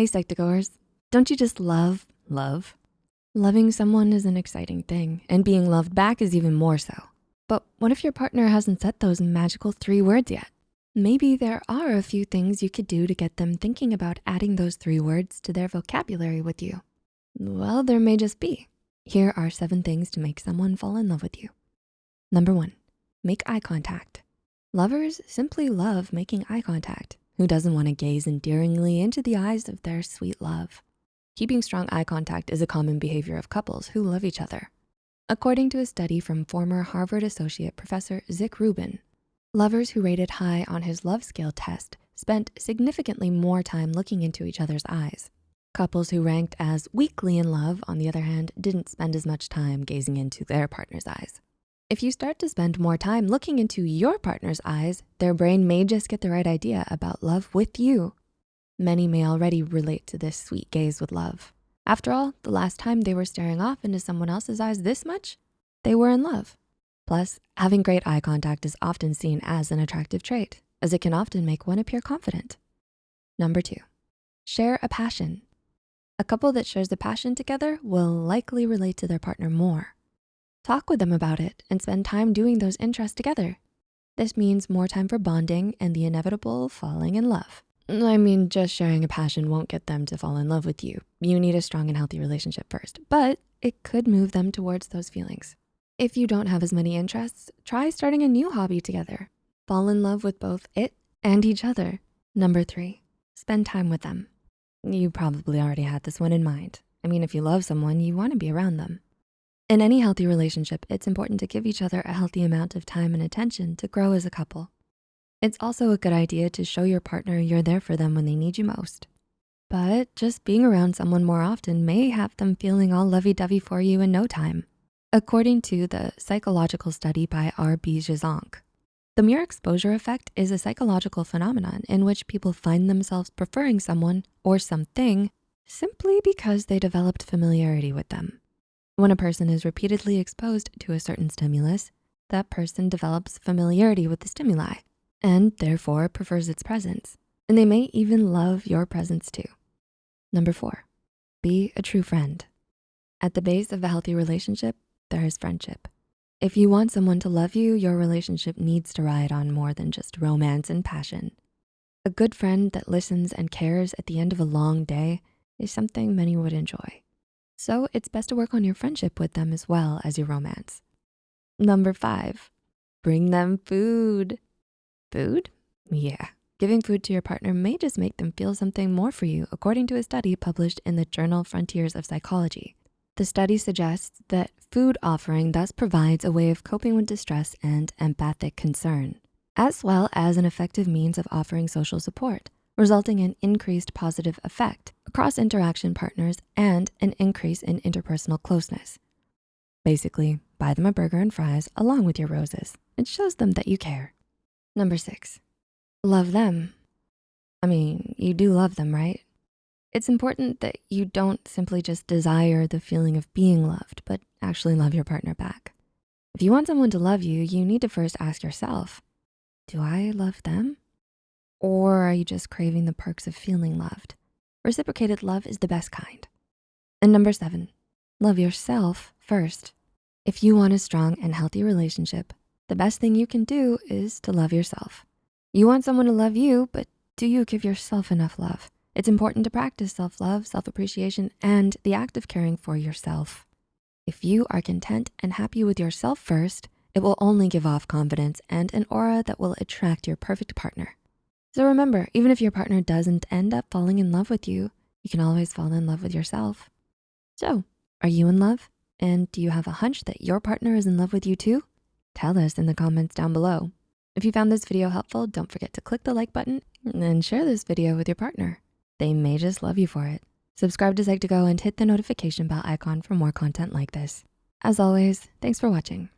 Hey Psych2Goers, don't you just love love? Loving someone is an exciting thing and being loved back is even more so. But what if your partner hasn't said those magical three words yet? Maybe there are a few things you could do to get them thinking about adding those three words to their vocabulary with you. Well, there may just be. Here are seven things to make someone fall in love with you. Number one, make eye contact. Lovers simply love making eye contact. Who doesn't wanna gaze endearingly into the eyes of their sweet love? Keeping strong eye contact is a common behavior of couples who love each other. According to a study from former Harvard Associate Professor Zick Rubin, lovers who rated high on his love scale test spent significantly more time looking into each other's eyes. Couples who ranked as weakly in love, on the other hand, didn't spend as much time gazing into their partner's eyes. If you start to spend more time looking into your partner's eyes, their brain may just get the right idea about love with you. Many may already relate to this sweet gaze with love. After all, the last time they were staring off into someone else's eyes this much, they were in love. Plus, having great eye contact is often seen as an attractive trait, as it can often make one appear confident. Number two, share a passion. A couple that shares a passion together will likely relate to their partner more. Talk with them about it and spend time doing those interests together. This means more time for bonding and the inevitable falling in love. I mean, just sharing a passion won't get them to fall in love with you. You need a strong and healthy relationship first, but it could move them towards those feelings. If you don't have as many interests, try starting a new hobby together. Fall in love with both it and each other. Number three, spend time with them. You probably already had this one in mind. I mean, if you love someone, you wanna be around them. In any healthy relationship, it's important to give each other a healthy amount of time and attention to grow as a couple. It's also a good idea to show your partner you're there for them when they need you most. But just being around someone more often may have them feeling all lovey-dovey for you in no time. According to the psychological study by R.B. Zajonc, the mere exposure effect is a psychological phenomenon in which people find themselves preferring someone or something simply because they developed familiarity with them. When a person is repeatedly exposed to a certain stimulus, that person develops familiarity with the stimuli and therefore prefers its presence. And they may even love your presence too. Number four, be a true friend. At the base of a healthy relationship, there is friendship. If you want someone to love you, your relationship needs to ride on more than just romance and passion. A good friend that listens and cares at the end of a long day is something many would enjoy. So it's best to work on your friendship with them as well as your romance. Number five, bring them food. Food? Yeah, giving food to your partner may just make them feel something more for you according to a study published in the journal Frontiers of Psychology. The study suggests that food offering thus provides a way of coping with distress and empathic concern, as well as an effective means of offering social support resulting in increased positive affect across interaction partners and an increase in interpersonal closeness. Basically, buy them a burger and fries along with your roses. It shows them that you care. Number six, love them. I mean, you do love them, right? It's important that you don't simply just desire the feeling of being loved, but actually love your partner back. If you want someone to love you, you need to first ask yourself, do I love them? Or are you just craving the perks of feeling loved? Reciprocated love is the best kind. And number seven, love yourself first. If you want a strong and healthy relationship, the best thing you can do is to love yourself. You want someone to love you, but do you give yourself enough love? It's important to practice self-love, self-appreciation, and the act of caring for yourself. If you are content and happy with yourself first, it will only give off confidence and an aura that will attract your perfect partner. So remember, even if your partner doesn't end up falling in love with you, you can always fall in love with yourself. So are you in love? And do you have a hunch that your partner is in love with you too? Tell us in the comments down below. If you found this video helpful, don't forget to click the like button and share this video with your partner. They may just love you for it. Subscribe to Psych2Go and hit the notification bell icon for more content like this. As always, thanks for watching.